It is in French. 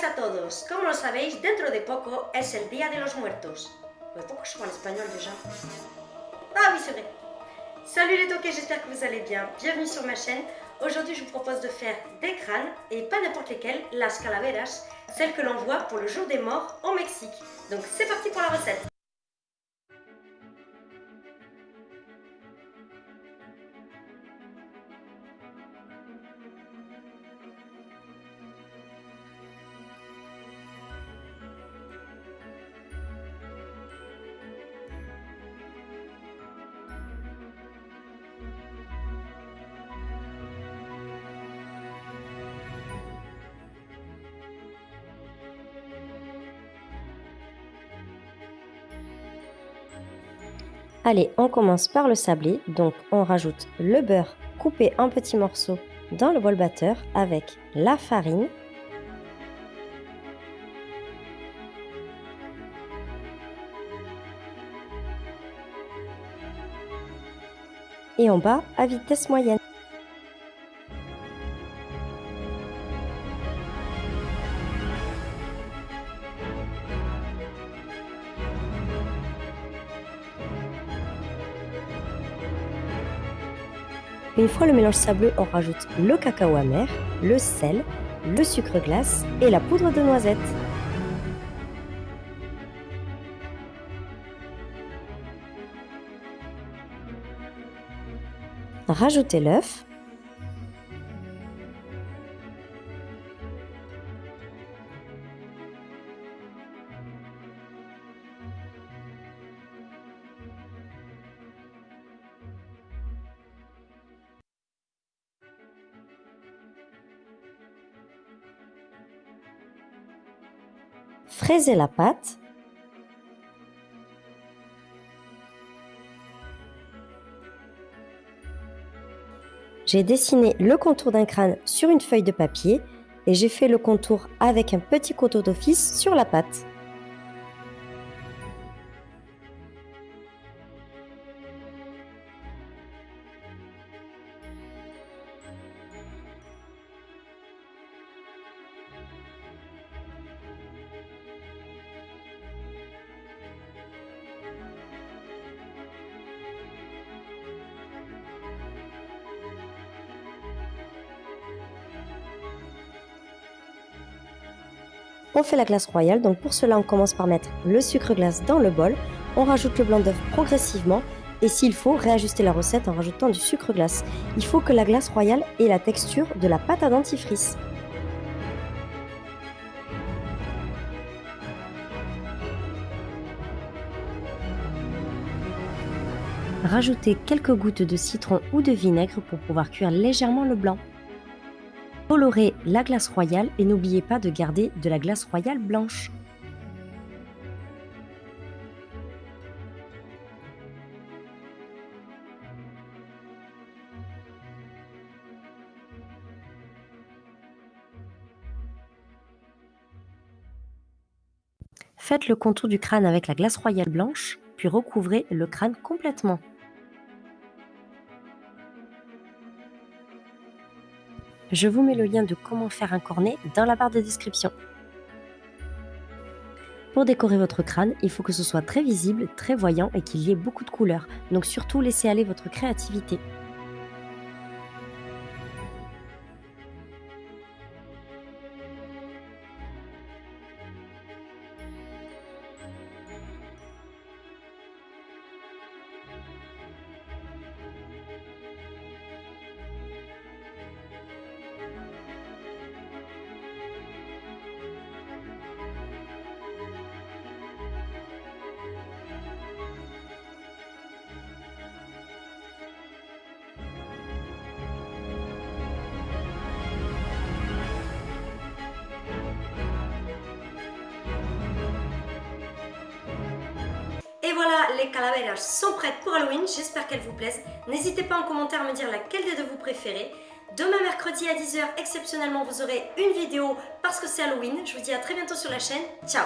días a todos. Como lo sabéis, dentro de poco es el Día de los Muertos. Mais pourquoi je parle espagnol déjà Ah oui, c'est vrai. Salut les toqués, j'espère que vous allez bien. Bienvenue sur ma chaîne. Aujourd'hui, je vous propose de faire des crânes, et pas n'importe lesquels, las calaveras, celles que l'on voit pour le jour des morts au Mexique. Donc c'est parti pour la recette. Allez, on commence par le sablé. Donc, on rajoute le beurre coupé en petits morceaux dans le bol batteur avec la farine. Et on bat à vitesse moyenne. Une fois le mélange sableux, on rajoute le cacao amer, le sel, le sucre glace et la poudre de noisette. Rajoutez l'œuf Fraisez la pâte. J'ai dessiné le contour d'un crâne sur une feuille de papier et j'ai fait le contour avec un petit couteau d'office sur la pâte. On fait la glace royale, donc pour cela on commence par mettre le sucre glace dans le bol, on rajoute le blanc d'œuf progressivement et s'il faut, réajuster la recette en rajoutant du sucre glace. Il faut que la glace royale ait la texture de la pâte à dentifrice. Rajoutez quelques gouttes de citron ou de vinaigre pour pouvoir cuire légèrement le blanc. Colorez la glace royale et n'oubliez pas de garder de la glace royale blanche. Faites le contour du crâne avec la glace royale blanche, puis recouvrez le crâne complètement. Je vous mets le lien de comment faire un cornet dans la barre de description. Pour décorer votre crâne, il faut que ce soit très visible, très voyant et qu'il y ait beaucoup de couleurs. Donc surtout, laissez aller votre créativité. Voilà, les calaveras sont prêtes pour Halloween, j'espère qu'elles vous plaisent. N'hésitez pas en commentaire à me dire laquelle des deux vous préférez. Demain mercredi à 10h, exceptionnellement, vous aurez une vidéo parce que c'est Halloween. Je vous dis à très bientôt sur la chaîne. Ciao